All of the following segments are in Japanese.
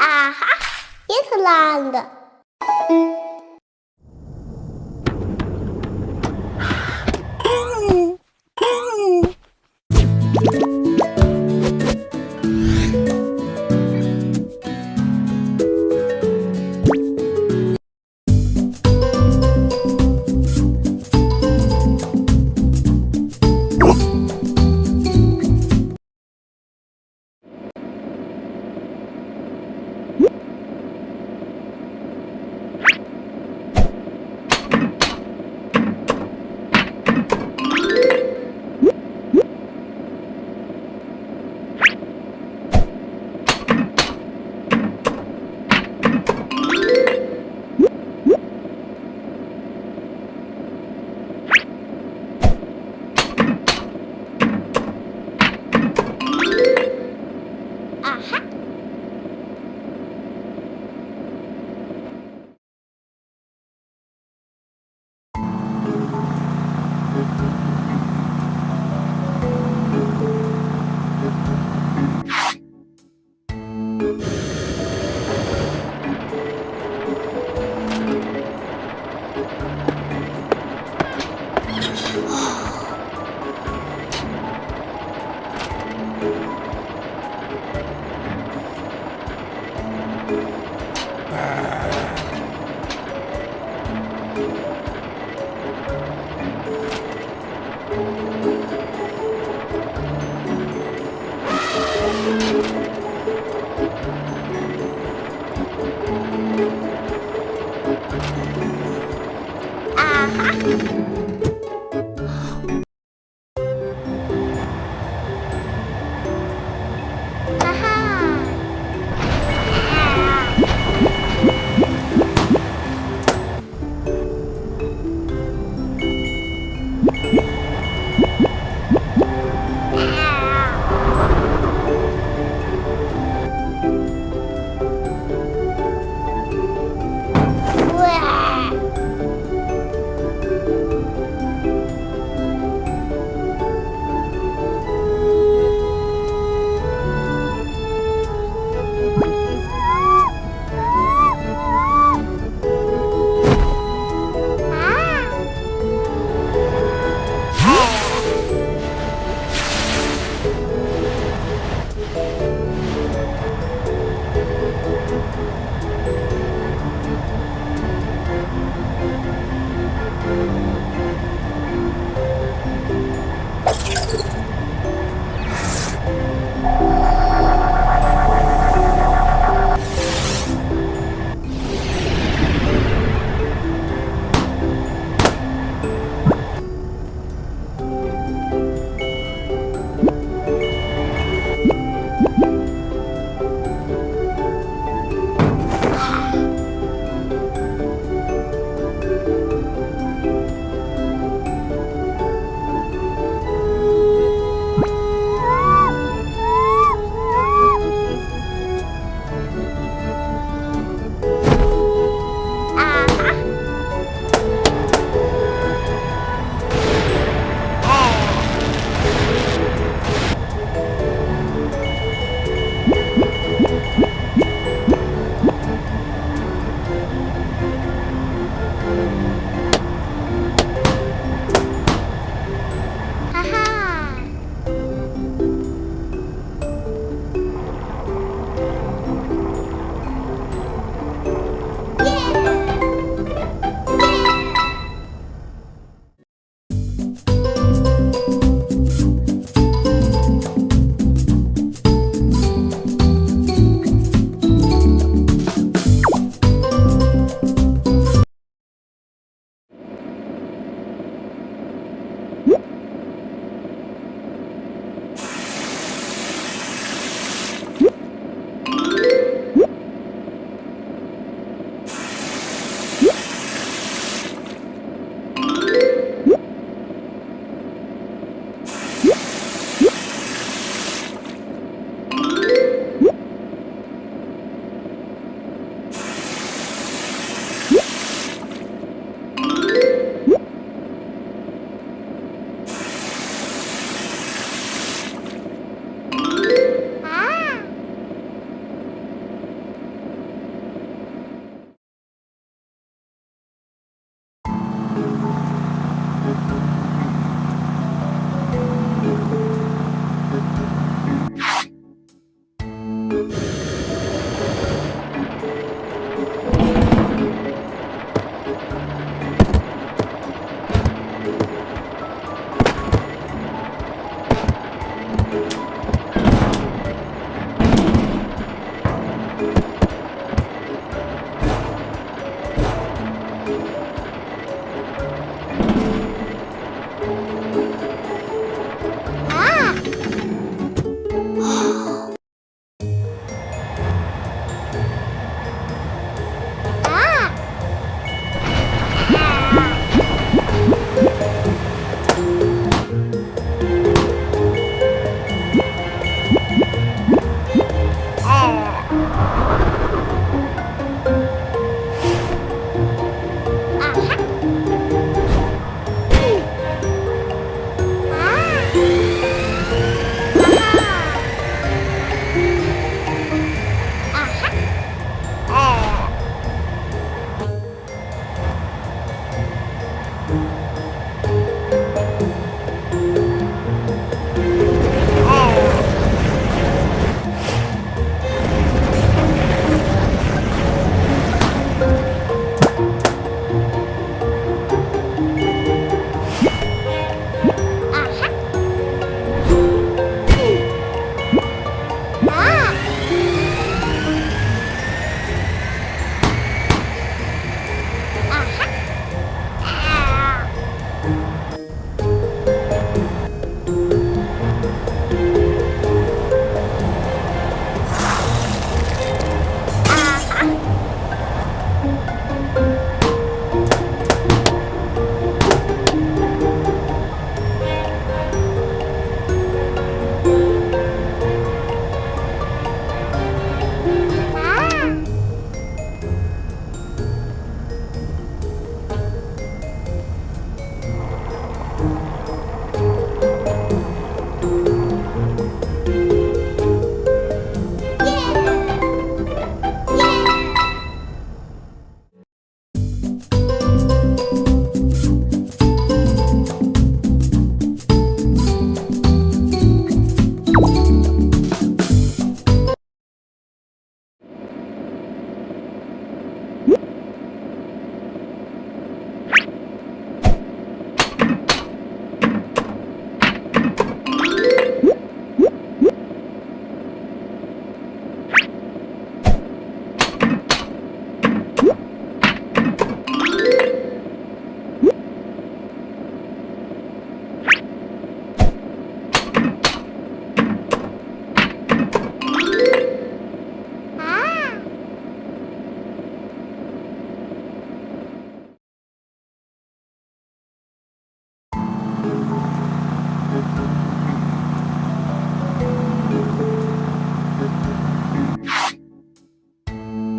Aha, Islândia.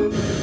Oh.